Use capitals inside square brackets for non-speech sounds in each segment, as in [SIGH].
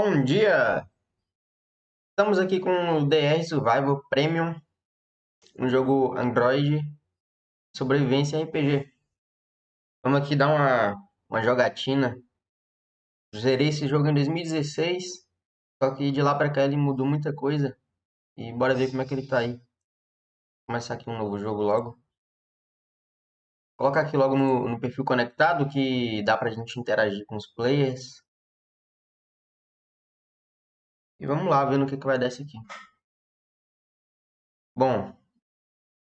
Bom dia! Estamos aqui com o DR Survival Premium, um jogo Android sobrevivência RPG. Vamos aqui dar uma, uma jogatina. Zerei esse jogo em 2016, só que de lá pra cá ele mudou muita coisa. E bora ver como é que ele tá aí. Vou começar aqui um novo jogo logo. Colocar aqui logo no, no perfil conectado que dá pra gente interagir com os players. E vamos lá, ver no que, que vai dar isso aqui. Bom,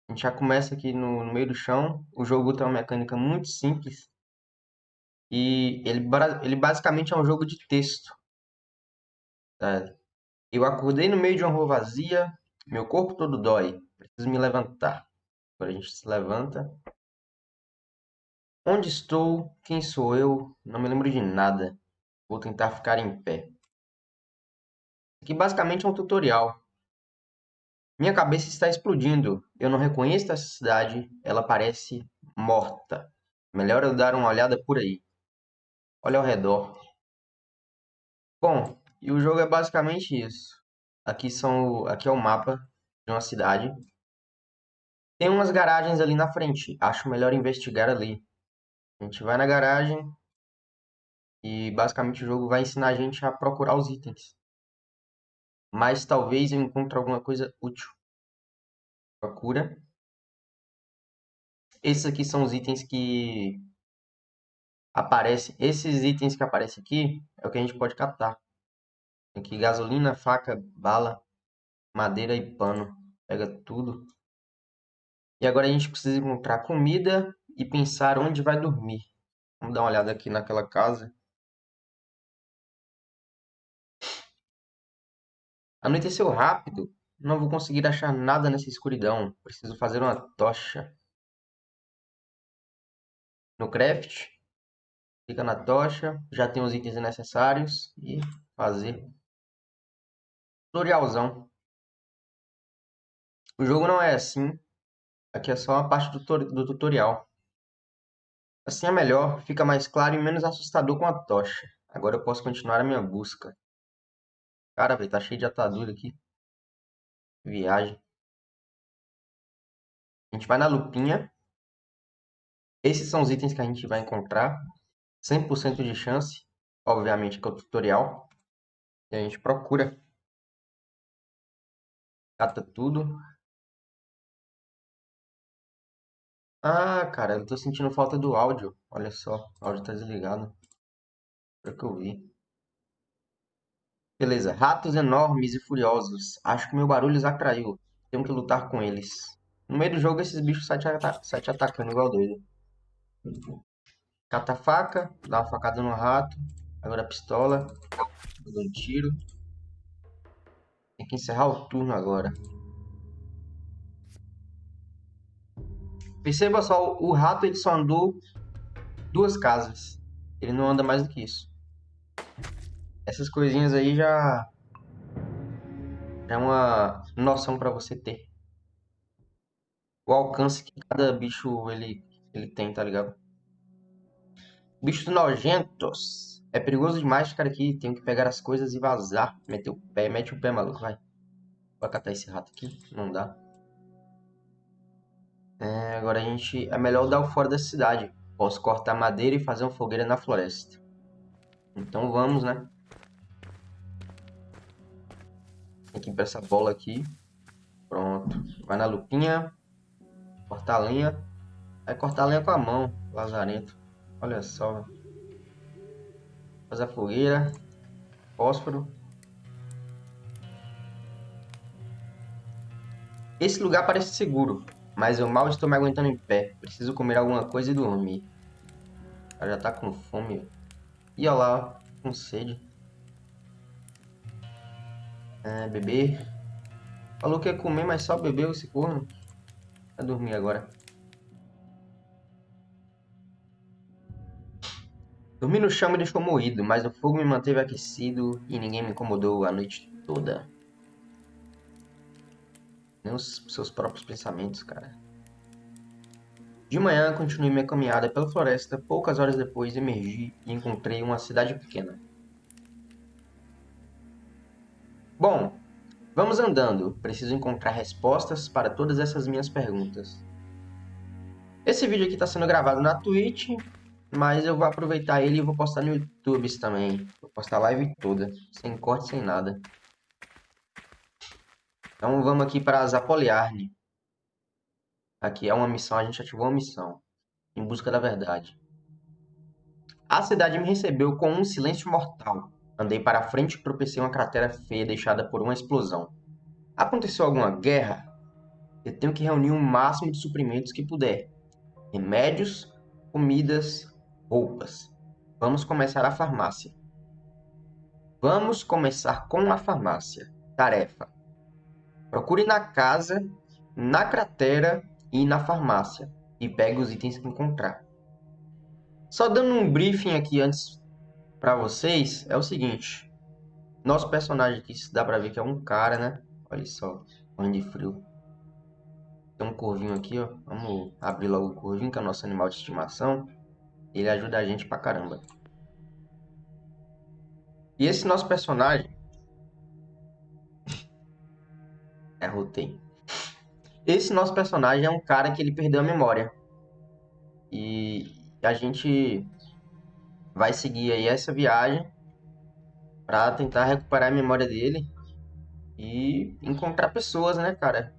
a gente já começa aqui no, no meio do chão. O jogo tem uma mecânica muito simples. E ele, ele basicamente é um jogo de texto. Tá? Eu acordei no meio de uma rua vazia, meu corpo todo dói, preciso me levantar. Agora a gente se levanta. Onde estou? Quem sou eu? Não me lembro de nada. Vou tentar ficar em pé. Aqui basicamente é um tutorial. Minha cabeça está explodindo. Eu não reconheço essa cidade. Ela parece morta. Melhor eu dar uma olhada por aí. Olha ao redor. Bom, e o jogo é basicamente isso. Aqui, são, aqui é o mapa de uma cidade. Tem umas garagens ali na frente. Acho melhor investigar ali. A gente vai na garagem. E basicamente o jogo vai ensinar a gente a procurar os itens mas talvez eu encontre alguma coisa útil. Procura. Esses aqui são os itens que aparecem. Esses itens que aparecem aqui é o que a gente pode captar. Aqui gasolina, faca, bala, madeira e pano. Pega tudo. E agora a gente precisa encontrar comida e pensar onde vai dormir. Vamos dar uma olhada aqui naquela casa. Anoiteceu rápido. Não vou conseguir achar nada nessa escuridão. Preciso fazer uma tocha. No craft. Clica na tocha. Já tem os itens necessários. E fazer. Tutorialzão. O jogo não é assim. Aqui é só uma parte do, do tutorial. Assim é melhor, fica mais claro e menos assustador com a tocha. Agora eu posso continuar a minha busca. Cara, velho, tá cheio de atadura aqui. Viagem. A gente vai na lupinha. Esses são os itens que a gente vai encontrar. 100% de chance. Obviamente que é o tutorial. E a gente procura. Cata tudo. Ah, cara, eu tô sentindo falta do áudio. Olha só, o áudio tá desligado. Foi que eu vi. Beleza. Ratos enormes e furiosos. Acho que meu barulho os atraiu. Tenho que lutar com eles. No meio do jogo, esses bichos saem te, ata te atacando igual doido. Cata a faca, dá uma facada no rato. Agora a pistola. Dá um tiro. Tem que encerrar o turno agora. Perceba só, o rato ele só andou duas casas. Ele não anda mais do que isso. Essas coisinhas aí já é uma noção para você ter. O alcance que cada bicho ele, ele tem, tá ligado? Bichos nojentos. É perigoso demais ficar aqui. Tenho que pegar as coisas e vazar. Meter o pé. Mete o pé, maluco. Vai. Vou catar esse rato aqui. Não dá. É, agora a gente... É melhor dar o fora da cidade. Posso cortar madeira e fazer uma fogueira na floresta. Então vamos, né? Aqui para essa bola aqui. Pronto. Vai na lupinha. Cortar a lenha. Vai cortar a lenha com a mão, lazarento. Olha só. Faz a fogueira. Fósforo. Esse lugar parece seguro, mas eu mal estou me aguentando em pé. Preciso comer alguma coisa e dormir. Ela já tá com fome. E olha lá, com sede. É, beber. Falou que ia comer, mas só bebeu esse corno. Vai dormir agora. Dormi no chão me deixou moído, mas o fogo me manteve aquecido e ninguém me incomodou a noite toda. Nem os seus próprios pensamentos, cara. De manhã, continuei minha caminhada pela floresta. Poucas horas depois, emergi e encontrei uma cidade pequena. Bom, vamos andando. Preciso encontrar respostas para todas essas minhas perguntas. Esse vídeo aqui está sendo gravado na Twitch, mas eu vou aproveitar ele e vou postar no YouTube também. Vou postar a live toda, sem corte, sem nada. Então vamos aqui para Zapoliarne. Aqui é uma missão, a gente ativou uma missão. Em busca da verdade. A cidade me recebeu com um silêncio mortal. Andei para frente e tropecei uma cratera feia deixada por uma explosão. Aconteceu alguma guerra? Eu tenho que reunir o máximo de suprimentos que puder. Remédios, comidas, roupas. Vamos começar a farmácia. Vamos começar com a farmácia. Tarefa: Procure na casa, na cratera e na farmácia e pegue os itens que encontrar. Só dando um briefing aqui antes para vocês, é o seguinte. Nosso personagem aqui, dá pra ver que é um cara, né? Olha só, banho de frio. Tem um corvinho aqui, ó. Vamos abrir logo o corvinho, que é o nosso animal de estimação. Ele ajuda a gente pra caramba. E esse nosso personagem, É, rotei. Esse nosso personagem é um cara que ele perdeu a memória. E a gente vai seguir aí essa viagem para tentar recuperar a memória dele e encontrar pessoas, né, cara?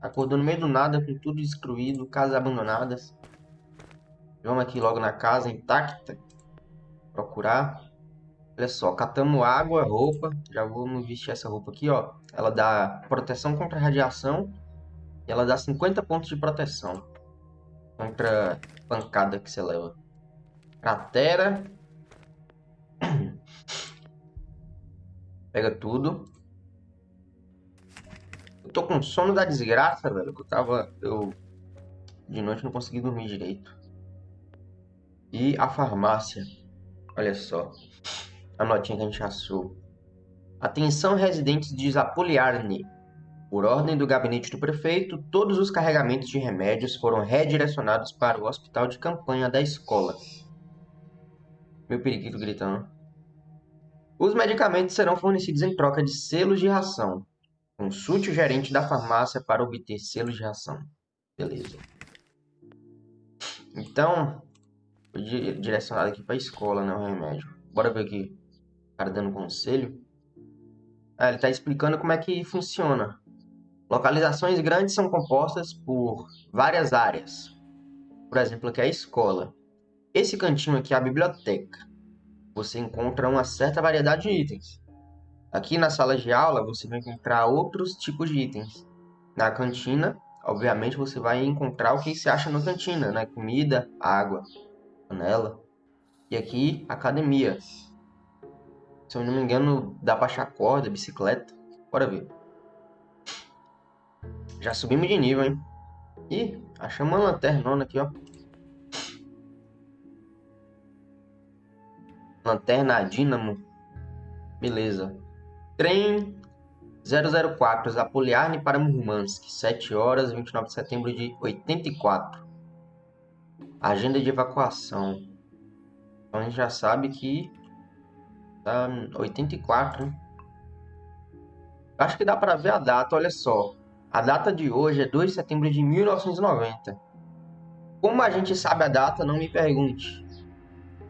Acordou no meio do nada, com tudo destruído, casas abandonadas. Vamos aqui logo na casa intacta. Procurar. Olha só, catamos água, roupa. Já vamos vestir essa roupa aqui, ó. Ela dá proteção contra radiação. E ela dá 50 pontos de proteção. Contra pancada que você leva. Cratera. Pega tudo. Eu tô com sono da desgraça, velho. Que eu tava... Eu... De noite não consegui dormir direito. E a farmácia. Olha só a notinha que a gente achou. Atenção residentes de Zapoliarne. Por ordem do gabinete do prefeito, todos os carregamentos de remédios foram redirecionados para o hospital de campanha da escola. Meu periquito gritando. Os medicamentos serão fornecidos em troca de selos de ração. Consulte o gerente da farmácia para obter selos de ração. Beleza. Então, direcionado aqui para a escola, né, o remédio. Bora ver aqui cara dando conselho. Ah, ele está explicando como é que funciona. Localizações grandes são compostas por várias áreas. Por exemplo, aqui é a escola. Esse cantinho aqui é a biblioteca. Você encontra uma certa variedade de itens. Aqui na sala de aula você vai encontrar outros tipos de itens. Na cantina, obviamente, você vai encontrar o que se acha na cantina, né? Comida, água, panela. E aqui, academia. Se eu não me engano, dá pra achar corda, bicicleta. Bora ver. Já subimos de nível, hein? Ih, achamos uma lanternona aqui, ó. Lanterna dínamo. Beleza. Trem 004, Zapoliarne para Murmansk. 7 horas, 29 de setembro de 84. Agenda de evacuação. Então a gente já sabe que Tá 84, né? Acho que dá para ver a data, olha só. A data de hoje é 2 de setembro de 1990. Como a gente sabe a data, não me pergunte.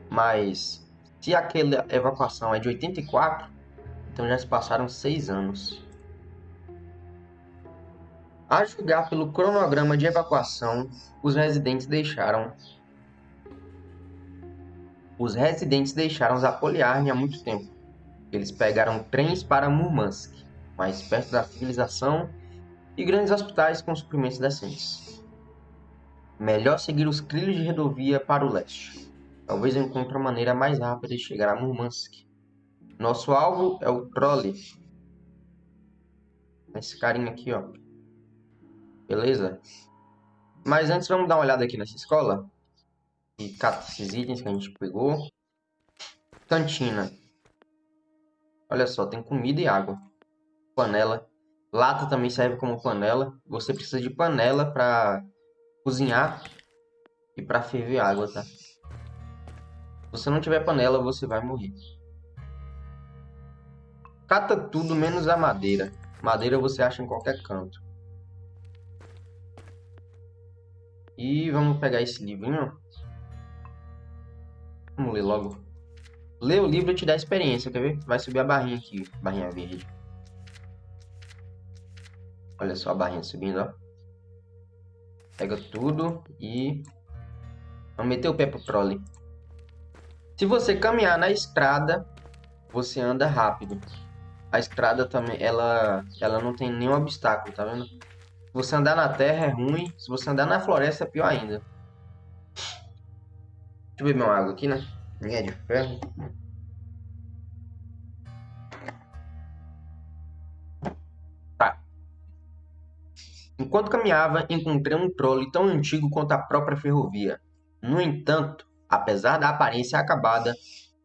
Mas se aquela evacuação é de 84, então já se passaram 6 anos. A julgar pelo cronograma de evacuação, os residentes deixaram os residentes deixaram Zapoliarne há muito tempo. Eles pegaram trens para Murmansk, mais perto da civilização, e grandes hospitais com suprimentos decentes. Melhor seguir os trilhos de rodovia para o leste. Talvez eu encontre uma maneira mais rápida de chegar a Murmansk. Nosso alvo é o Trolley. Esse carinha aqui, ó. Beleza? Mas antes vamos dar uma olhada aqui nessa escola e cata esses itens que a gente pegou. Cantina. Olha só, tem comida e água. Panela. Lata também serve como panela. Você precisa de panela para cozinhar e para ferver água, tá? Você não tiver panela, você vai morrer. Cata tudo menos a madeira. Madeira você acha em qualquer canto. E vamos pegar esse livrinho. Vamos ler logo. Ler o livro te dá experiência, quer ver? Vai subir a barrinha aqui, barrinha verde. Olha só a barrinha subindo, ó. Pega tudo e... Vamos meter o pé pro trolley. Se você caminhar na estrada, você anda rápido. A estrada também, ela, ela não tem nenhum obstáculo, tá vendo? Se você andar na terra é ruim, se você andar na floresta é pior ainda. Deixa eu beber uma água aqui, né? Linha de ferro. Tá. Enquanto caminhava, encontrei um trole tão antigo quanto a própria ferrovia. No entanto, apesar da aparência acabada,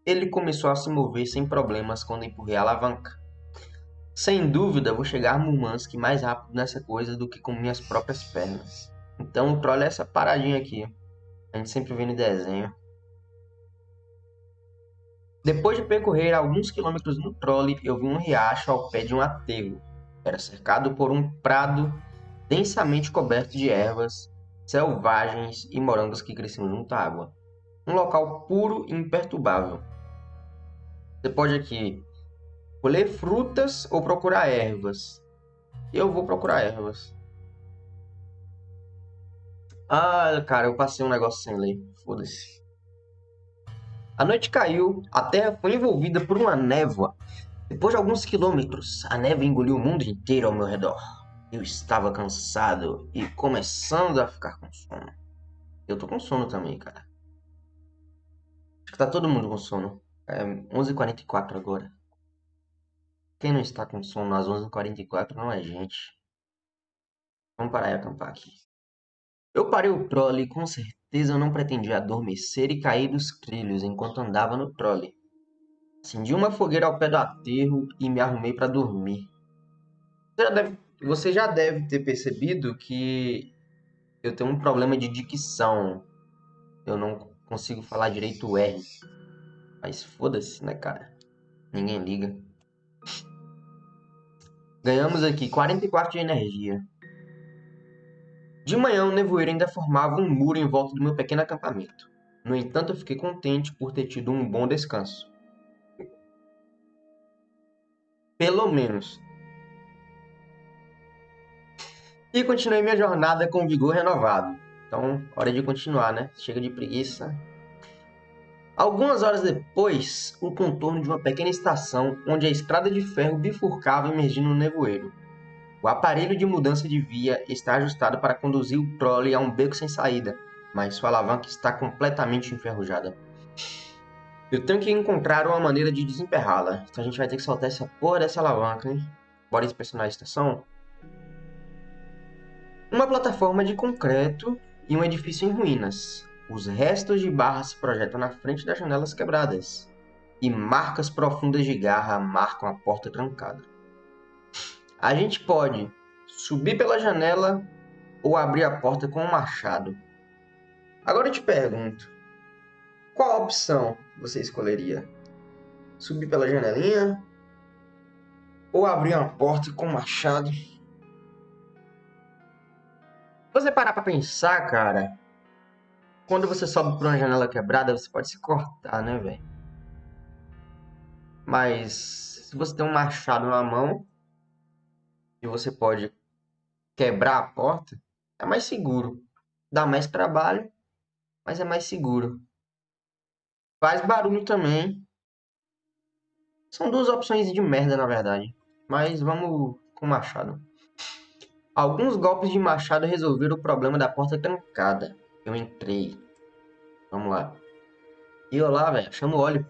ele começou a se mover sem problemas quando empurrei a alavanca. Sem dúvida, vou chegar a Murmansk mais rápido nessa coisa do que com minhas próprias pernas. Então o trole é essa paradinha aqui. A gente sempre vê no desenho. Depois de percorrer alguns quilômetros no trole, eu vi um riacho ao pé de um aterro. Era cercado por um prado densamente coberto de ervas selvagens e morangos que cresciam junto à água. Um local puro e imperturbável. Você pode aqui colher frutas ou procurar ervas. Eu vou procurar ervas. Ah, cara, eu passei um negócio sem lei. Foda-se. A noite caiu, a terra foi envolvida por uma névoa. Depois de alguns quilômetros, a neve engoliu o mundo inteiro ao meu redor. Eu estava cansado e começando a ficar com sono. Eu tô com sono também, cara. Que tá todo mundo com sono. É 11h44 agora. Quem não está com sono às 11h44 não é gente. Vamos parar e acampar aqui. Eu parei o trole e com certeza eu não pretendia adormecer e cair dos trilhos enquanto andava no trole. Acendi uma fogueira ao pé do aterro e me arrumei para dormir. Você já, deve, você já deve ter percebido que eu tenho um problema de dicção. Eu não consigo falar direito o R. Mas foda-se, né, cara? Ninguém liga. Ganhamos aqui 44 de energia. De manhã, o nevoeiro ainda formava um muro em volta do meu pequeno acampamento. No entanto, eu fiquei contente por ter tido um bom descanso. Pelo menos. E continuei minha jornada com vigor renovado. Então, hora de continuar, né? Chega de preguiça. Algumas horas depois, o contorno de uma pequena estação onde a estrada de ferro bifurcava emergindo no nevoeiro. O aparelho de mudança de via está ajustado para conduzir o trolley a um beco sem saída, mas sua alavanca está completamente enferrujada. Eu tenho que encontrar uma maneira de desemperrá-la, então a gente vai ter que soltar essa porra dessa alavanca, hein? Bora inspecionar a estação? Uma plataforma de concreto e um edifício em ruínas. Os restos de barra se projetam na frente das janelas quebradas, e marcas profundas de garra marcam a porta trancada. A gente pode subir pela janela ou abrir a porta com um machado. Agora eu te pergunto: qual opção você escolheria? Subir pela janelinha ou abrir uma porta com um machado? Você parar para pensar, cara, quando você sobe por uma janela quebrada, você pode se cortar, né, velho? Mas se você tem um machado na mão, e você pode quebrar a porta, é mais seguro. Dá mais trabalho, mas é mais seguro. Faz barulho também. São duas opções de merda, na verdade. Mas vamos com machado. Alguns golpes de machado resolveram o problema da porta trancada. Eu entrei. Vamos lá. E olá, velho. Chama o óleo.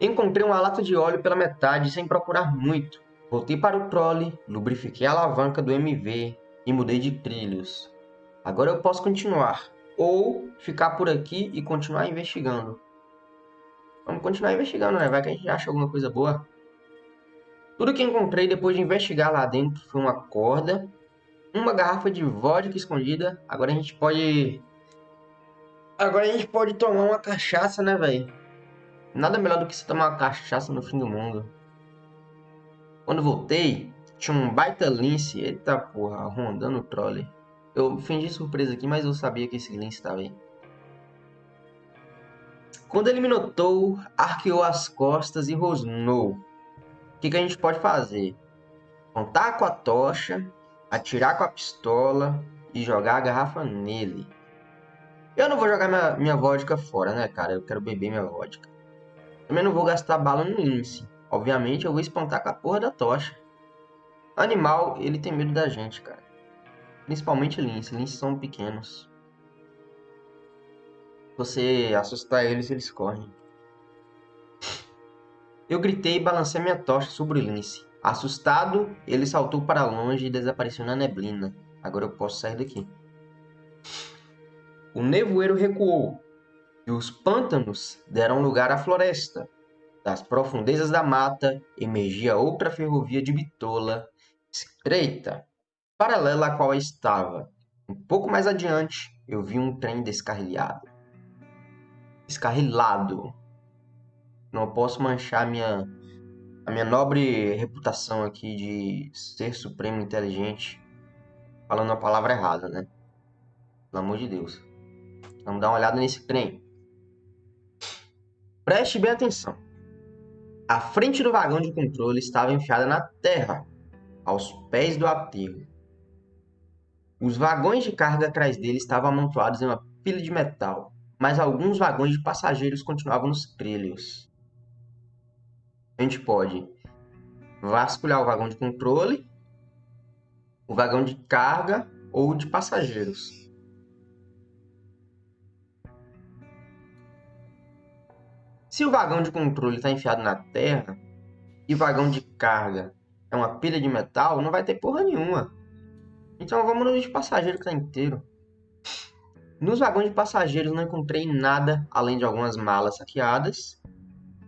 Encontrei uma lata de óleo pela metade sem procurar muito. Voltei para o trolley, lubrifiquei a alavanca do MV e mudei de trilhos. Agora eu posso continuar, ou ficar por aqui e continuar investigando. Vamos continuar investigando, né? Vai que a gente acha alguma coisa boa. Tudo que encontrei depois de investigar lá dentro foi uma corda, uma garrafa de vodka escondida. Agora a gente pode... Agora a gente pode tomar uma cachaça, né, velho? Nada melhor do que você tomar uma cachaça no fim do mundo. Quando voltei, tinha um baita lince, eita porra, rondando o trolley. Eu fingi surpresa aqui, mas eu sabia que esse lince estava aí. Quando ele me notou, arqueou as costas e rosnou. Que, que a gente pode fazer? Contar com a tocha, atirar com a pistola e jogar a garrafa nele. Eu não vou jogar minha, minha vodka fora, né, cara? Eu quero beber minha vodka. Também não vou gastar bala no lince. Obviamente eu vou espantar com a porra da tocha. Animal, ele tem medo da gente, cara. Principalmente lince. Linces são pequenos. Você assustar eles, eles correm. Eu gritei e balancei minha tocha sobre o lince. Assustado, ele saltou para longe e desapareceu na neblina. Agora eu posso sair daqui. O nevoeiro recuou, e os pântanos deram lugar à floresta. Das profundezas da mata emergia outra ferrovia de bitola, estreita, paralela à qual estava. Um pouco mais adiante, eu vi um trem descarrilhado. Descarrilado. Não posso manchar minha, a minha nobre reputação aqui de ser supremo inteligente falando a palavra errada, né? Pelo amor de Deus. Vamos dar uma olhada nesse trem. Preste bem atenção. A frente do vagão de controle estava enfiada na terra, aos pés do aterro. Os vagões de carga atrás dele estavam amontoados em uma pilha de metal, mas alguns vagões de passageiros continuavam nos trilhos. A gente pode vasculhar o vagão de controle, o vagão de carga ou de passageiros. Se o vagão de controle está enfiado na terra e o vagão de carga é uma pilha de metal, não vai ter porra nenhuma. Então vamos no de passageiro que está inteiro. Nos vagões de passageiros não encontrei nada além de algumas malas saqueadas,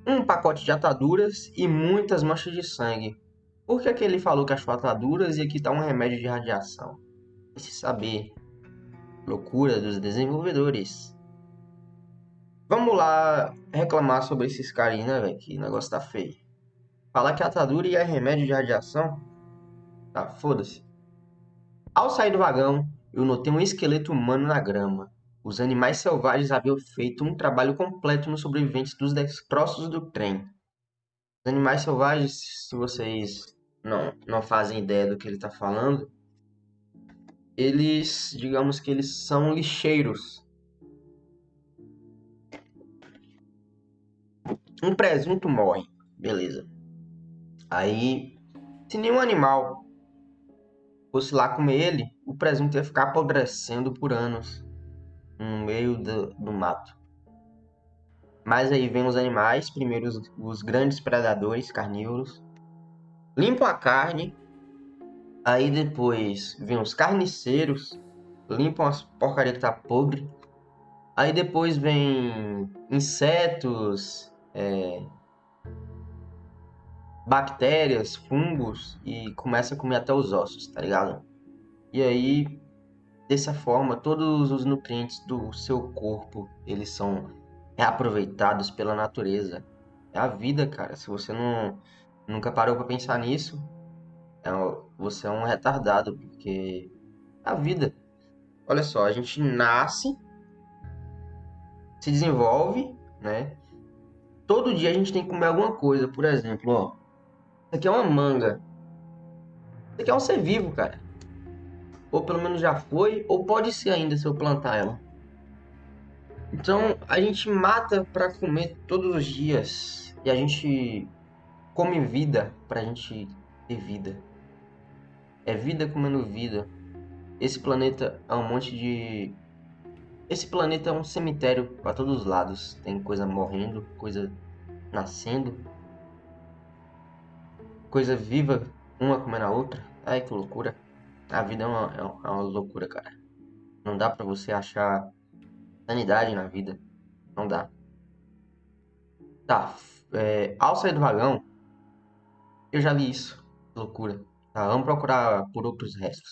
um pacote de ataduras e muitas manchas de sangue. Por que, que ele falou que achou ataduras e aqui está um remédio de radiação? Esse saber. Loucura dos desenvolvedores. Vamos lá reclamar sobre esses carinhos, né, velho? Que negócio tá feio. Falar que atadura e é remédio de radiação? Tá, foda-se. Ao sair do vagão, eu notei um esqueleto humano na grama. Os animais selvagens haviam feito um trabalho completo nos sobreviventes dos destroços do trem. Os animais selvagens, se vocês não, não fazem ideia do que ele está falando, eles, digamos que eles são lixeiros Um presunto morre. Beleza. Aí, se nenhum animal fosse lá comer ele, o presunto ia ficar apodrecendo por anos no meio do, do mato. Mas aí vem os animais, primeiro os, os grandes predadores carnívoros, limpam a carne, aí depois vem os carniceiros, limpam as porcaria que tá podre, aí depois vem insetos, é, bactérias, fungos e começa a comer até os ossos, tá ligado? E aí, dessa forma, todos os nutrientes do seu corpo, eles são reaproveitados pela natureza. É a vida, cara. Se você não nunca parou para pensar nisso, é, você é um retardado, porque é a vida. Olha só, a gente nasce, se desenvolve, né? Todo dia a gente tem que comer alguma coisa. Por exemplo, ó. Isso aqui é uma manga. Isso aqui é um ser vivo, cara. Ou pelo menos já foi, ou pode ser ainda se eu plantar ela. Então a gente mata para comer todos os dias. E a gente come vida pra gente ter vida. É vida comendo vida. Esse planeta é um monte de esse planeta é um cemitério para todos os lados. Tem coisa morrendo, coisa nascendo, coisa viva, uma comendo a outra. Ai que loucura. A vida é uma, é uma loucura, cara. Não dá para você achar sanidade na vida. Não dá. Tá, é, ao sair do vagão, eu já li isso. Loucura. Tá, vamos procurar por outros restos.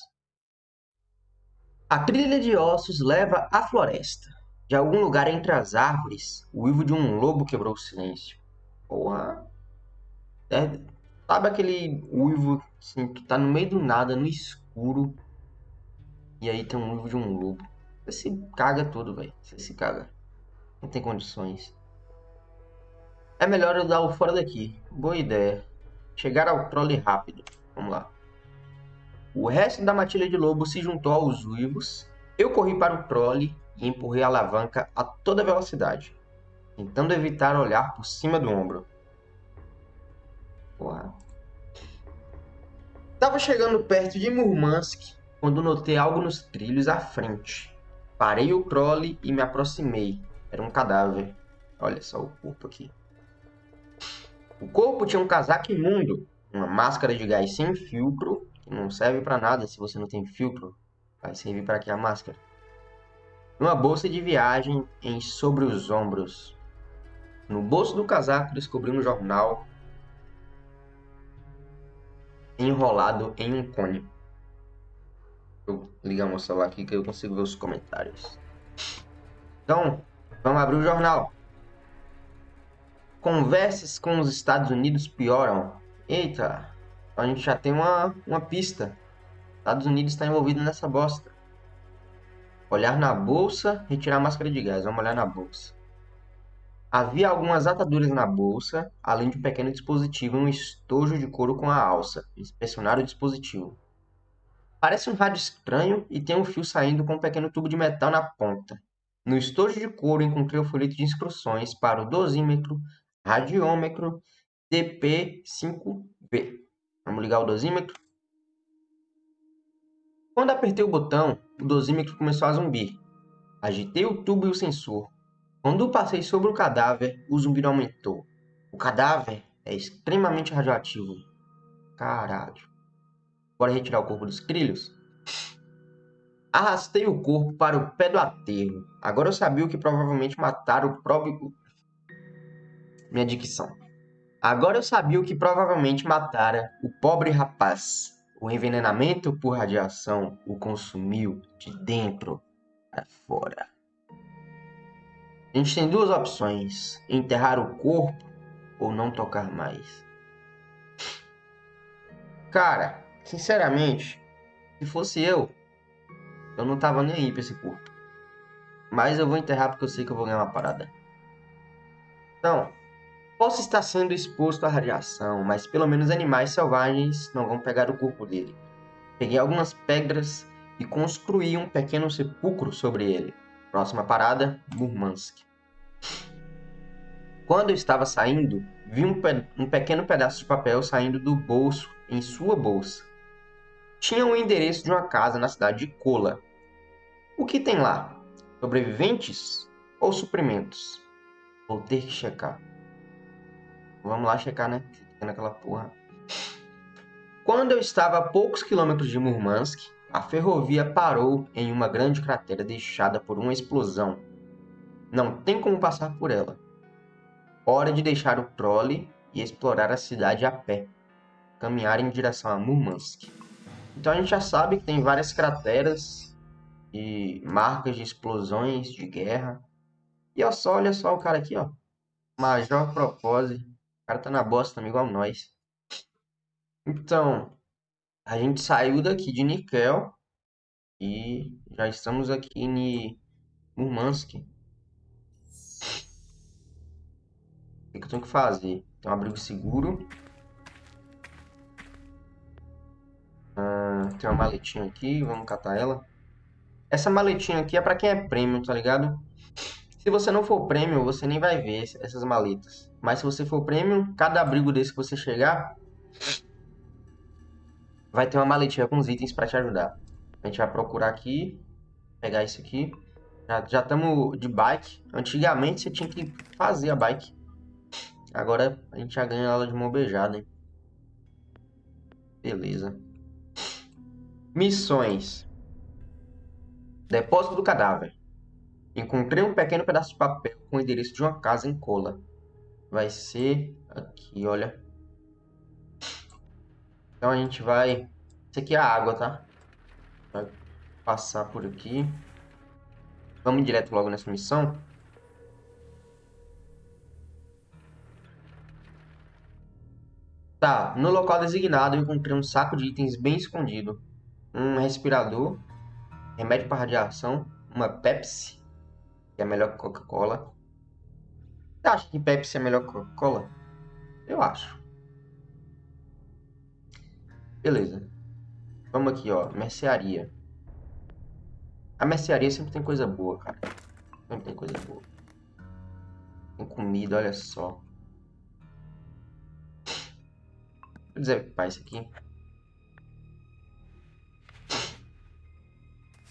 A trilha de ossos leva à floresta. De algum lugar entre as árvores, o uivo de um lobo quebrou o silêncio. Porra. É, sabe aquele uivo assim, que tá no meio do nada, no escuro. E aí tem um uivo de um lobo. Você se caga tudo, velho. Você se caga. Não tem condições. É melhor eu dar o fora daqui. Boa ideia. Chegar ao trole rápido. Vamos lá. O resto da matilha de lobo se juntou aos uivos. Eu corri para o trole e empurrei a alavanca a toda velocidade, tentando evitar olhar por cima do ombro. Porra. Estava chegando perto de Murmansk quando notei algo nos trilhos à frente. Parei o trole e me aproximei. Era um cadáver. Olha só o corpo aqui. O corpo tinha um casaco imundo, uma máscara de gás sem filtro, que não serve para nada se você não tem filtro. Vai servir para que a máscara? Uma bolsa de viagem em sobre os ombros. No bolso do casaco descobri um jornal enrolado em um cone. Vou ligar meu celular aqui que eu consigo ver os comentários. Então, vamos abrir o jornal. Conversas com os Estados Unidos pioram. Eita, a gente já tem uma, uma pista. Estados Unidos está envolvido nessa bosta. Olhar na bolsa, retirar a máscara de gás. Vamos olhar na bolsa. Havia algumas ataduras na bolsa, além de um pequeno dispositivo um estojo de couro com a alça. Inspecionar o dispositivo. Parece um rádio estranho e tem um fio saindo com um pequeno tubo de metal na ponta. No estojo de couro encontrei o folheto de instruções para o dosímetro, radiômetro DP5B. Vamos ligar o dosímetro. Quando apertei o botão, o dosímetro começou a zumbir. Agitei o tubo e o sensor. Quando passei sobre o cadáver, o zumbido aumentou. O cadáver é extremamente radioativo. Caralho. Bora retirar o corpo dos trilhos? Arrastei o corpo para o pé do aterro. Agora eu sabia o que provavelmente mataram o próprio. Minha dicção. Agora eu sabia o que provavelmente matara o pobre rapaz. O envenenamento por radiação o consumiu de dentro para fora. A gente tem duas opções: enterrar o corpo ou não tocar mais. Cara, sinceramente, se fosse eu, eu não tava nem aí pra esse corpo. Mas eu vou enterrar porque eu sei que eu vou ganhar uma parada. Então, posso estar sendo exposto à radiação, mas pelo menos animais selvagens não vão pegar o corpo dele. Peguei algumas pedras e construí um pequeno sepulcro sobre ele. Próxima parada, Murmansk. Quando eu estava saindo, vi um, pe um pequeno pedaço de papel saindo do bolso em sua bolsa. Tinha o um endereço de uma casa na cidade de Kola. O que tem lá? Sobreviventes ou suprimentos? Vou ter que checar. Vamos lá checar, né? Naquela porra. Quando eu estava a poucos quilômetros de Murmansk, a ferrovia parou em uma grande cratera deixada por uma explosão. Não tem como passar por ela. Hora de deixar o trole e explorar a cidade a pé. Caminhar em direção a Murmansk. Então a gente já sabe que tem várias crateras e marcas de explosões de guerra. E olha só, olha só o cara aqui, ó. Major Propósito. O cara tá na bosta também, igual nós. Então, a gente saiu daqui de Nikel e já estamos aqui em Murmansk. O que eu tenho que fazer? Tem um abrigo seguro. Ah, tem uma maletinha aqui, vamos catar ela. Essa maletinha aqui é para quem é prêmio, tá ligado? Se você não for prêmio, você nem vai ver essas maletas. Mas se você for prêmio, cada abrigo desse que você chegar, vai ter uma maletinha com os itens para te ajudar. A gente vai procurar aqui, pegar isso aqui. Já estamos de bike. Antigamente você tinha que fazer a bike. Agora a gente já ganha ela de mão beijada, hein? Beleza. Missões. Depósito do cadáver. Encontrei um pequeno pedaço de papel com o endereço de uma casa em cola. Vai ser aqui, olha. Então a gente vai... Isso aqui é a água, tá? Vai passar por aqui. Vamos direto logo nessa missão. Tá, no local designado eu encontrei um saco de itens bem escondido. Um respirador, remédio para radiação, uma Pepsi, que é melhor que Coca-Cola. Você acha que Pepsi é melhor que Coca-Cola? Eu acho. Beleza. Vamos aqui, ó. Mercearia. A mercearia sempre tem coisa boa, cara. Sempre tem coisa boa. Tem comida, olha só. Vou desequipar isso aqui.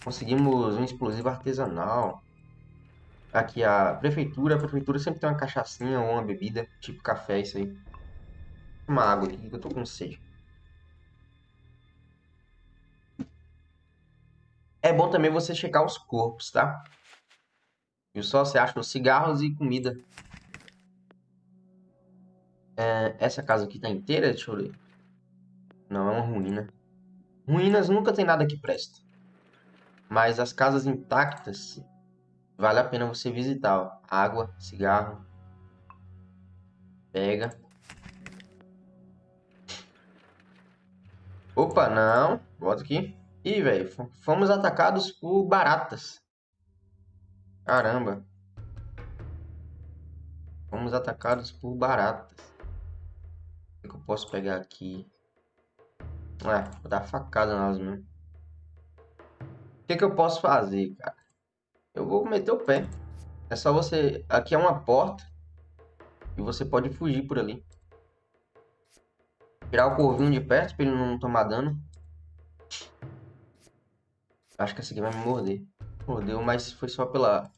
Conseguimos um explosivo artesanal. Aqui a prefeitura. A prefeitura sempre tem uma cachaçinha ou uma bebida. Tipo café, isso aí. Uma água aqui que eu tô com sede. É bom também você checar os corpos, tá? E só você acha os cigarros e comida. É, essa casa aqui tá inteira? Deixa eu ver. Não, é uma ruína. Ruínas nunca tem nada que presta. Mas as casas intactas, vale a pena você visitar. Ó. Água, cigarro. Pega. Opa, não. Volta aqui. Ih, velho, fomos atacados por baratas. Caramba. Fomos atacados por baratas. O que eu posso pegar aqui? É, vou dar facada nelas mesmo. O que, que eu posso fazer, cara? Eu vou meter o pé. É só você... Aqui é uma porta. E você pode fugir por ali. Tirar o corvinho de perto pra ele não tomar dano. Acho que essa aqui vai me morder. Mordeu, mas foi só pela...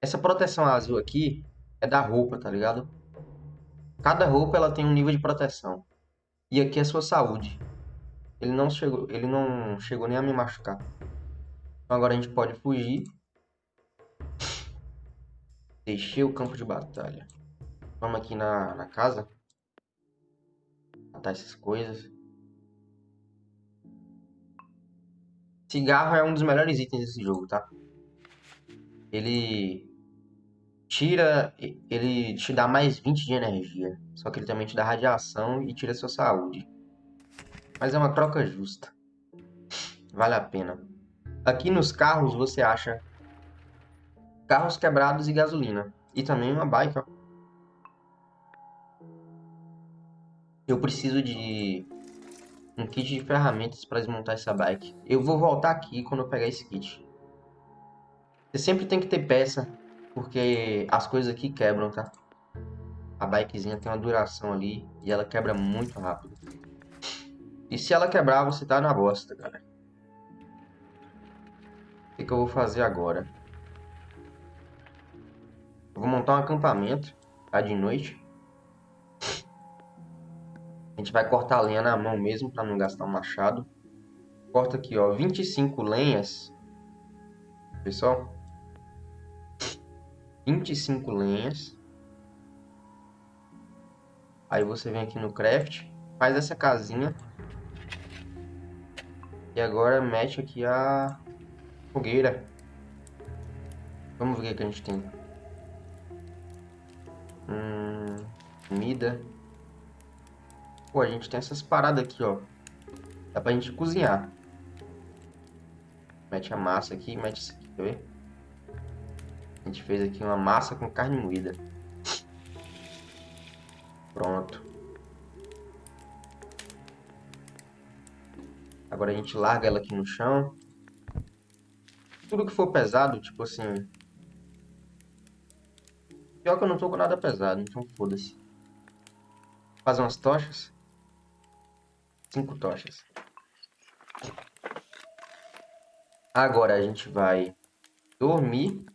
Essa proteção azul aqui é da roupa, tá ligado? Cada roupa ela tem um nível de proteção. E aqui é sua saúde. Ele não chegou, ele não chegou nem a me machucar. Então agora a gente pode fugir. [LAUGHS] Deixei o campo de batalha. Vamos aqui na, na casa. Matar essas coisas. Cigarro é um dos melhores itens desse jogo, tá? Ele tira, ele te dá mais 20 de energia. Só que ele também te dá radiação e tira sua saúde. Mas é uma troca justa. Vale a pena. Aqui nos carros você acha carros quebrados e gasolina. E também uma bike, ó. Eu preciso de um kit de ferramentas para desmontar essa bike. Eu vou voltar aqui quando eu pegar esse kit. Você sempre tem que ter peça, porque as coisas aqui quebram, tá? A bikezinha tem uma duração ali e ela quebra muito rápido. E se ela quebrar, você tá na bosta, cara. O que, que eu vou fazer agora? Eu vou montar um acampamento, tá? De noite. A gente vai cortar a lenha na mão mesmo, para não gastar o um machado. Corta aqui, ó, 25 lenhas. Pessoal. 25 lenhas. Aí você vem aqui no craft, faz essa casinha. E agora mete aqui a fogueira. Vamos ver o que a gente tem. Hum, comida. Pô, a gente tem essas paradas aqui, ó. Dá pra gente cozinhar. Mete a massa aqui, mete isso aqui, quer ver? A gente fez aqui uma massa com carne moída. Pronto. Agora a gente larga ela aqui no chão. Tudo que for pesado, tipo assim... Pior que eu não tô com nada pesado, então foda-se. Fazer umas tochas. Cinco tochas. Agora a gente vai dormir.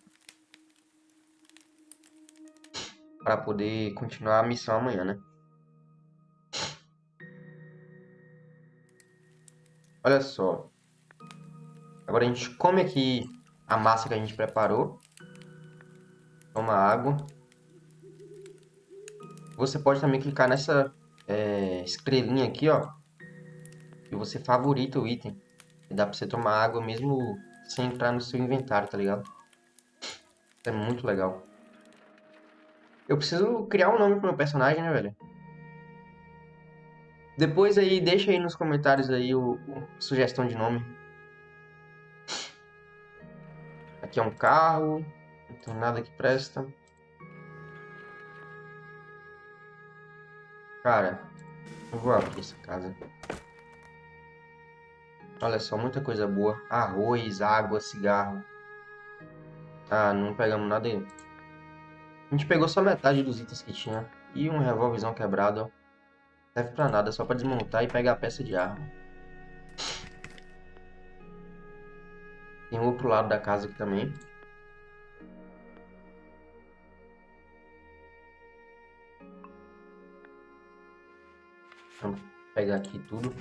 Para poder continuar a missão amanhã, né? Olha só. Agora a gente come aqui a massa que a gente preparou. Toma água. Você pode também clicar nessa é, estrelinha aqui, ó e você favorita o item. E dá pra você tomar água mesmo sem entrar no seu inventário, tá ligado? É muito legal. Eu preciso criar um nome pro meu personagem, né, velho? Depois aí, deixa aí nos comentários aí o, o sugestão de nome. Aqui é um carro. Não tem nada que presta. Cara, eu vou abrir essa casa. Olha só, muita coisa boa. Arroz, água, cigarro. Ah, não pegamos nada aí. A gente pegou só metade dos itens que tinha. E um revólverzão quebrado. Serve pra nada, só pra desmontar e pegar a peça de arma. Tem um outro lado da casa aqui também. Vamos pegar aqui tudo.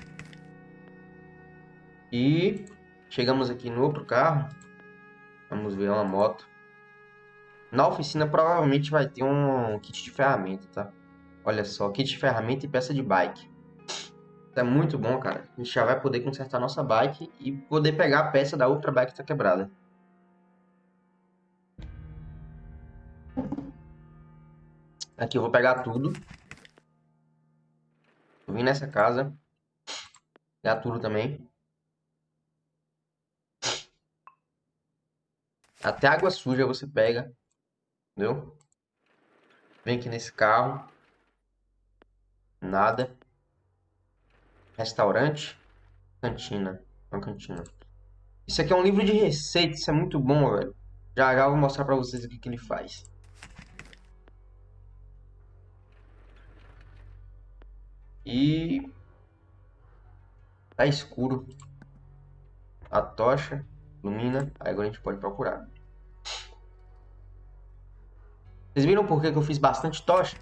E chegamos aqui no outro carro. Vamos ver uma moto. Na oficina provavelmente vai ter um kit de ferramenta, tá? Olha só, kit de ferramenta e peça de bike. É muito bom, cara. A gente já vai poder consertar nossa bike e poder pegar a peça da outra bike que tá quebrada. Aqui eu vou pegar tudo. Vou vir nessa casa. Pegar tudo também. Até água suja você pega. Entendeu? Vem aqui nesse carro. Nada. Restaurante. Cantina. Uma cantina. Isso aqui é um livro de receitas. Isso é muito bom, velho. Já já vou mostrar pra vocês o que, que ele faz. E... Tá escuro. A tocha ilumina. Aí agora a gente pode procurar. Vocês viram por que eu fiz bastante tocha?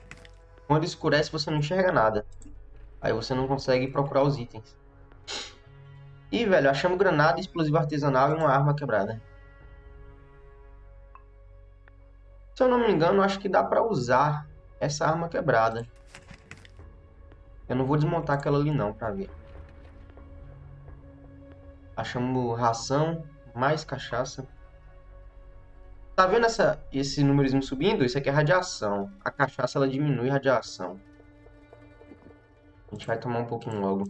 Quando escurece você não enxerga nada. Aí você não consegue procurar os itens. E velho, achamos granada, explosivo artesanal e uma arma quebrada. Se eu não me engano, acho que dá pra usar essa arma quebrada. Eu não vou desmontar aquela ali não, pra ver. Achamos ração, mais cachaça. Tá vendo essa, esse númerozinho subindo? Isso aqui é radiação. A cachaça ela diminui a radiação. A gente vai tomar um pouquinho logo.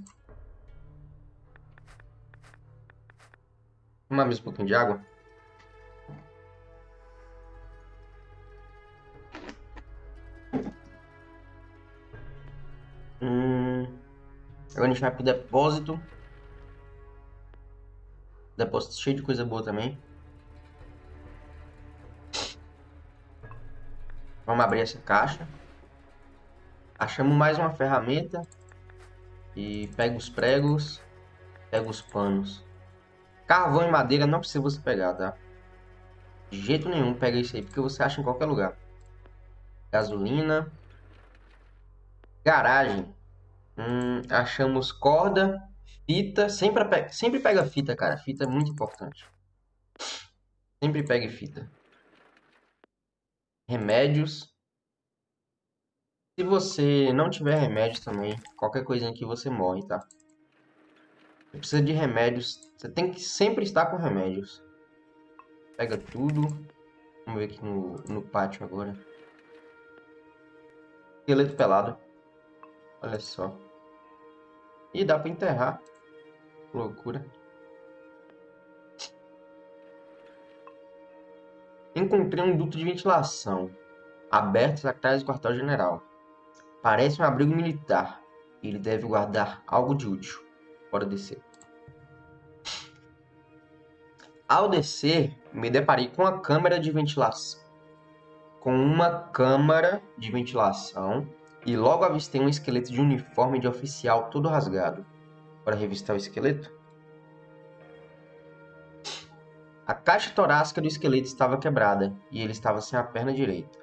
Tomar mais um pouquinho de água. Hum, agora a gente vai pro depósito. Depósito cheio de coisa boa também. Vamos abrir essa caixa. Achamos mais uma ferramenta. E pega os pregos. Pega os panos. Carvão e madeira não precisa você pegar, tá? De jeito nenhum pega isso aí, porque você acha em qualquer lugar. Gasolina. Garagem. Hum, achamos corda, fita. Sempre pega, sempre pega fita, cara. Fita é muito importante. Sempre pegue fita remédios. Se você não tiver remédio também, qualquer coisinha que você morre, tá? Você precisa de remédios. Você tem que sempre estar com remédios. Pega tudo. Vamos ver aqui no, no pátio agora. Esqueleto pelado. Olha só. E dá pra enterrar. Loucura. Encontrei um duto de ventilação, aberto atrás do quartel-general. Parece um abrigo militar. Ele deve guardar algo de útil. Bora descer. Ao descer, me deparei com a câmara de ventilação. Com uma câmara de ventilação e logo avistei um esqueleto de uniforme de oficial todo rasgado. Bora revistar o esqueleto? A caixa torácica do esqueleto estava quebrada e ele estava sem a perna direita.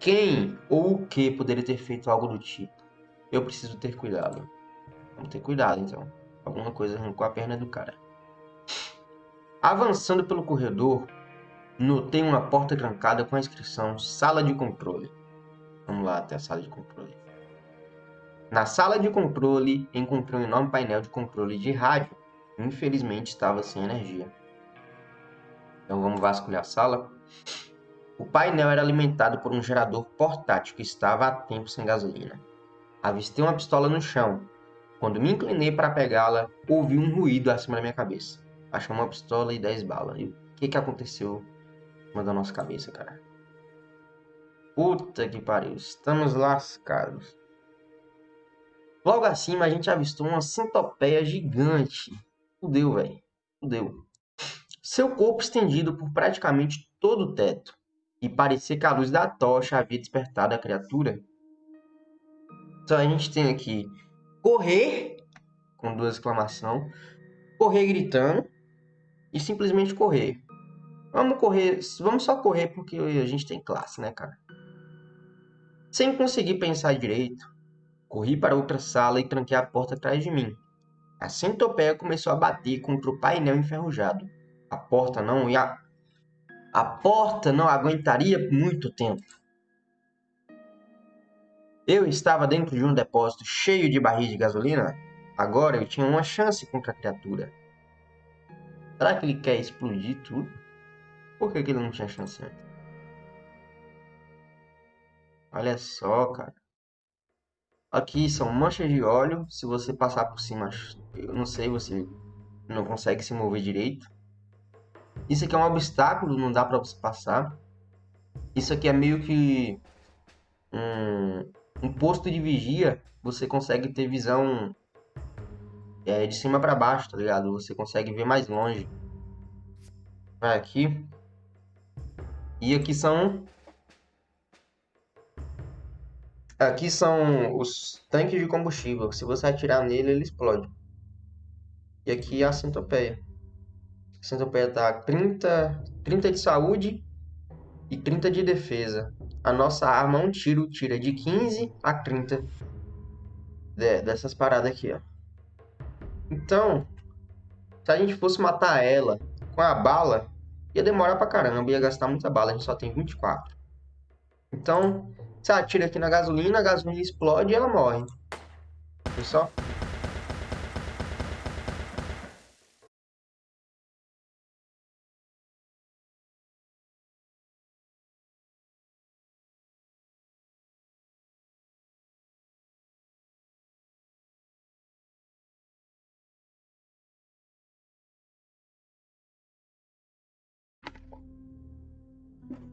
Quem ou o que poderia ter feito algo do tipo? Eu preciso ter cuidado. Vamos ter cuidado então. Alguma coisa arrancou a perna do cara. Avançando pelo corredor, notei uma porta trancada com a inscrição Sala de Controle. Vamos lá até a sala de controle. Na sala de controle, encontrei um enorme painel de controle de rádio. Infelizmente estava sem energia. Então vamos vasculhar a sala. O painel era alimentado por um gerador portátil que estava há tempo sem gasolina. Avistei uma pistola no chão. Quando me inclinei para pegá-la, ouvi um ruído acima da minha cabeça. Achei uma pistola e 10 balas. E o que, que aconteceu acima da nossa cabeça, cara? Puta que pariu, estamos lascados. Logo acima a gente avistou uma centopeia gigante. Fudeu, velho. Fudeu. Seu corpo estendido por praticamente todo o teto. E parecia que a luz da tocha havia despertado a criatura. Então a gente tem aqui correr, com duas exclamações, correr gritando e simplesmente correr. Vamos correr, vamos só correr porque a gente tem classe, né, cara? Sem conseguir pensar direito, corri para outra sala e tranquei a porta atrás de mim. A centopeia começou a bater contra o painel enferrujado. A porta não ia a porta não aguentaria muito tempo. Eu estava dentro de um depósito cheio de barris de gasolina. Agora eu tinha uma chance contra a criatura. Será que ele quer explodir tudo? Por que, que ele não tinha chance antes? Olha só, cara. Aqui são manchas de óleo. Se você passar por cima, eu não sei, você não consegue se mover direito. Isso aqui é um obstáculo, não dá para você passar. Isso aqui é meio que um, um posto de vigia. Você consegue ter visão é, de cima para baixo, tá ligado? Você consegue ver mais longe. Vai aqui. E aqui são Aqui são os tanques de combustível. Se você atirar nele, ele explode. E aqui é a centopeia. A centopeia tá 30, 30 de saúde e 30 de defesa. A nossa arma, um tiro, tira de 15 a 30 de, dessas paradas aqui, ó. Então, se a gente fosse matar ela com a bala, ia demorar pra caramba, ia gastar muita bala, a gente só tem 24. Então, você atira aqui na gasolina, a gasolina explode e ela morre. Viu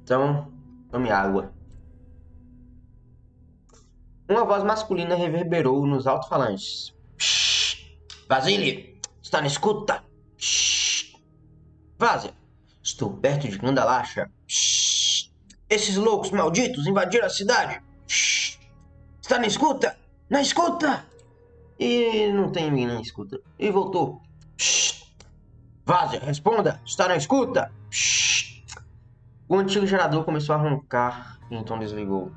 Então, tome água. Uma voz masculina reverberou nos alto-falantes. Vasily, está na escuta? Vaza, estou perto de Gandalacha. Esses loucos malditos invadiram a cidade. Está na escuta? Na escuta! E não tem ninguém na escuta. E voltou. Vaza, responda! Está na escuta? O antigo gerador começou a roncar e então desligou.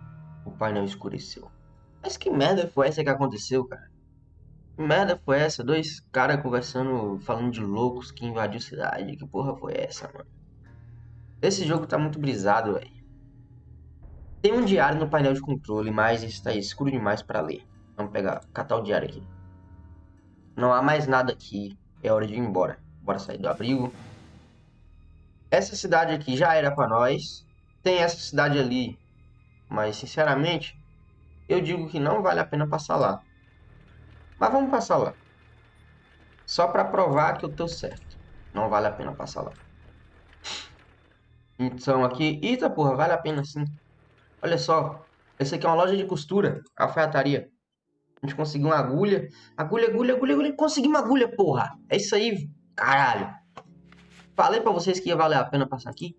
O painel escureceu. Mas que merda foi essa que aconteceu, cara? Que merda foi essa? Dois caras conversando, falando de loucos que invadiu a cidade. Que porra foi essa, mano? Esse jogo tá muito brisado, velho. Tem um diário no painel de controle, mas está escuro demais para ler. Vamos pegar, catar o diário aqui. Não há mais nada aqui. É hora de ir embora. Bora sair do abrigo. Essa cidade aqui já era para nós. Tem essa cidade ali. Mas, sinceramente, eu digo que não vale a pena passar lá. Mas vamos passar lá. Só para provar que eu tô certo. Não vale a pena passar lá. Então aqui... Eita porra, vale a pena sim. Olha só. Esse aqui é uma loja de costura. Alfaiataria. A gente conseguiu uma agulha. Agulha, agulha, agulha, agulha. Conseguimos agulha, porra. É isso aí, caralho. Falei pra vocês que ia valer a pena passar aqui.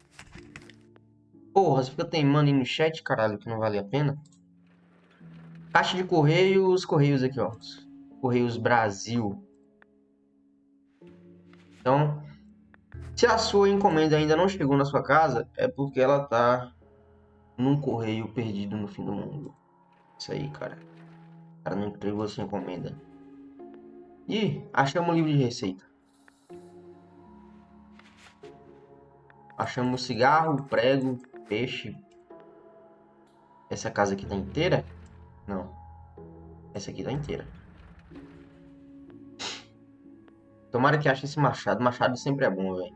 Porra, você fica teimando aí no chat, caralho, que não vale a pena. Caixa de Correios, Correios aqui, ó. Correios Brasil. Então, se a sua encomenda ainda não chegou na sua casa, é porque ela tá num correio perdido no fim do mundo. Isso aí, cara. O cara não entregou sua encomenda. Ih, achamos um livro de receita. Achamos cigarro, prego, peixe. Essa casa aqui tá inteira? Não. Essa aqui tá inteira. Tomara que ache esse machado. Machado sempre é bom, velho.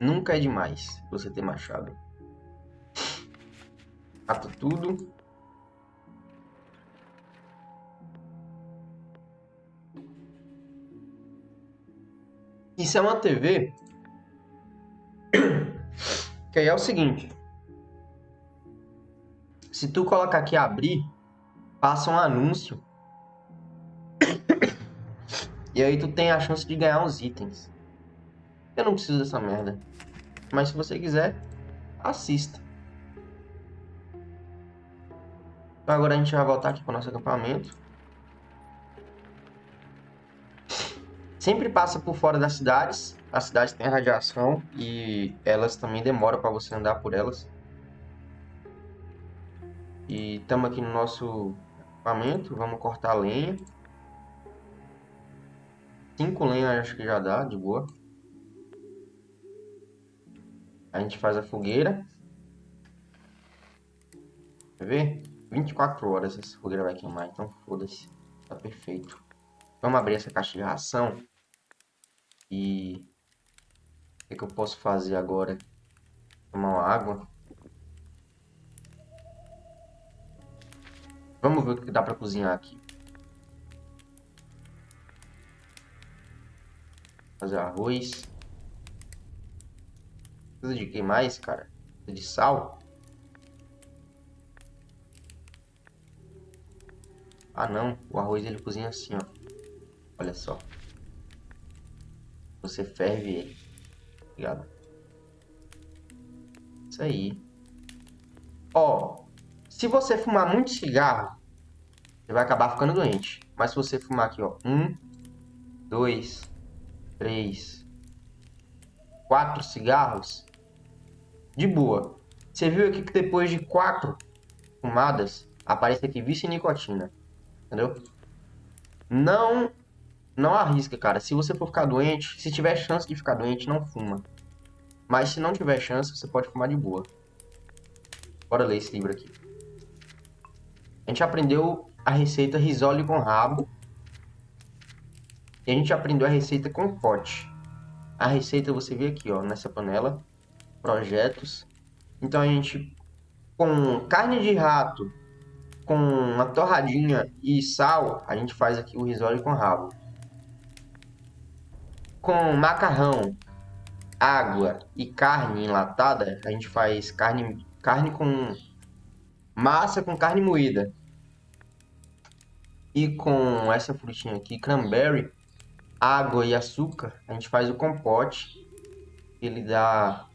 Nunca é demais você ter machado. Mata tudo. Isso é uma TV que aí é o seguinte. Se tu colocar aqui abrir, passa um anúncio. e aí tu tem a chance de ganhar uns itens. Eu não preciso dessa merda. Mas se você quiser, assista. Agora a gente vai voltar aqui para o nosso acampamento. Sempre passa por fora das cidades. As cidades têm radiação e elas também demoram para você andar por elas. E estamos aqui no nosso acampamento. Vamos cortar a lenha. Cinco lenhas acho que já dá, de boa. A gente faz a fogueira. Quer ver? 24 horas essa fogueira vai queimar, então foda-se. Tá perfeito. Vamos abrir essa caixa de ração. E... O que, que eu posso fazer agora? Tomar uma água. Vamos ver o que dá pra cozinhar aqui. Fazer arroz. Precisa de que mais, cara? Precisa de sal? Ah, não. O arroz ele cozinha assim, ó. Olha só. Você ferve ele. Ligado? Isso aí. Ó. Se você fumar muito cigarro, você vai acabar ficando doente. Mas se você fumar aqui, ó. Um, dois, três, quatro cigarros, de boa. Você viu aqui que depois de quatro fumadas, aparece aqui em nicotina. Entendeu? Não não arrisca, cara. Se você for ficar doente, se tiver chance de ficar doente, não fuma. Mas se não tiver chance, você pode fumar de boa. Bora ler esse livro aqui. A gente aprendeu a receita risole com rabo. E a gente aprendeu a receita com pote. A receita você vê aqui, ó, nessa panela projetos. Então a gente, com carne de rato, com uma torradinha e sal, a gente faz aqui o risole com rabo. Com macarrão, água e carne enlatada, a gente faz carne, carne com massa com carne moída. E com essa frutinha aqui, cranberry, água e açúcar, a gente faz o compote. Ele dá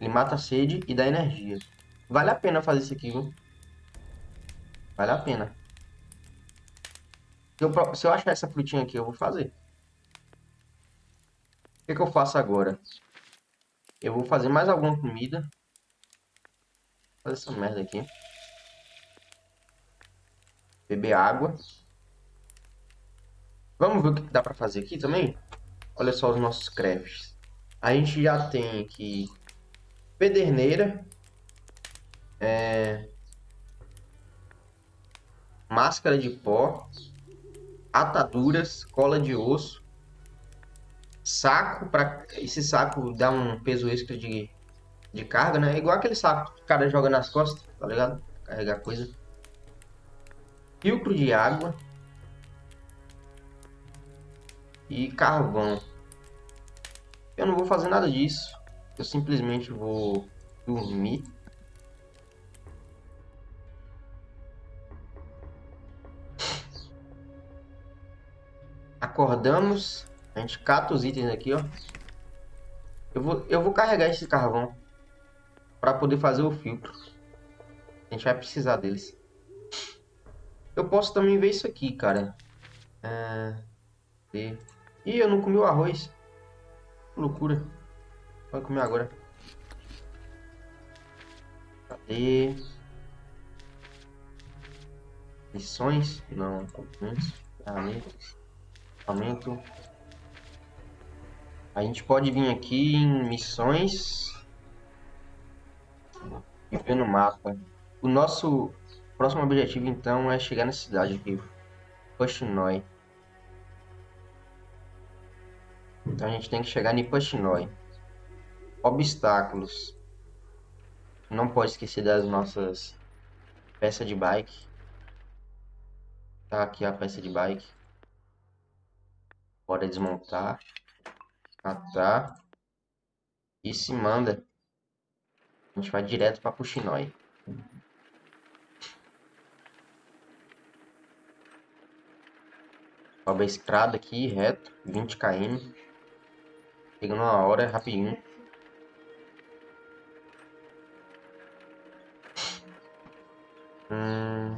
ele mata a sede e dá energia. Vale a pena fazer isso aqui, viu? Vale a pena. Se eu, se eu achar essa frutinha aqui, eu vou fazer. Que, que eu faço agora? Eu vou fazer mais alguma comida. Vou fazer essa merda aqui. Beber água. Vamos ver o que dá pra fazer aqui também? Olha só os nossos crafts. A gente já tem aqui pederneira, é, máscara de pó, ataduras, cola de osso, saco para esse saco dá um peso extra de, de carga, né? Igual aquele saco que o cara joga nas costas, tá ligado? Carregar coisa. Filtro de água e carvão. Eu não vou fazer nada disso. Eu simplesmente vou dormir. Acordamos. A gente cata os itens aqui, ó. Eu vou, eu vou carregar esse carvão para poder fazer o filtro. A gente vai precisar deles. Eu posso também ver isso aqui, cara. É... Ih, eu não comi o arroz. Que loucura. Vai comer agora. Cadê? Missões? Não. Ferramentas. Aumento. A gente pode vir aqui em missões. E ver no mapa. O nosso próximo objetivo então é chegar na cidade aqui. Pushnoi. Então a gente tem que chegar em Pushnoi. Obstáculos. Não pode esquecer das nossas peças de bike. Tá aqui a peça de bike. Bora desmontar. Atar. E se manda. A gente vai direto para Puxinói. Sobe a estrada aqui, reto, 20 km. Chegando uma hora, rapidinho. Hum...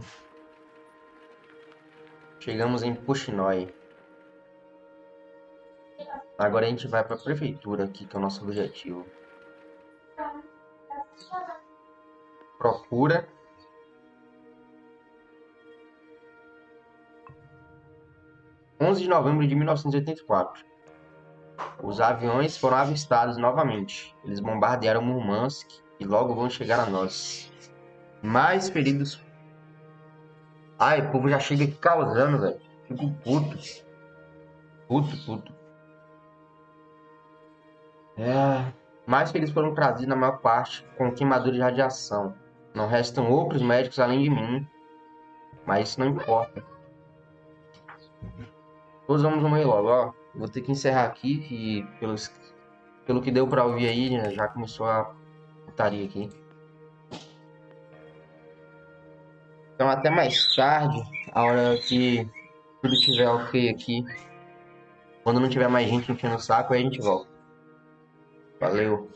Chegamos em Puxinói. Agora a gente vai para a prefeitura aqui, que é o nosso objetivo. Procura. Onze de novembro de 1984. Os aviões foram avistados novamente. Eles bombardearam Murmansk e logo vão chegar a nós. Mais feridos. Ai, o povo já chega causando, velho. Fico puto. Puto, puto. É, mais que eles foram trazidos na maior parte com queimadura de radiação. Não restam outros médicos além de mim, mas isso não importa. Todos vamos morrer logo, ó. Vou ter que encerrar aqui, que pelos, pelo que deu pra ouvir aí, né, já começou a putaria aqui. Então até mais tarde, a hora que tudo tiver ok aqui. Quando não tiver mais gente enchendo o saco, aí a gente volta. Valeu.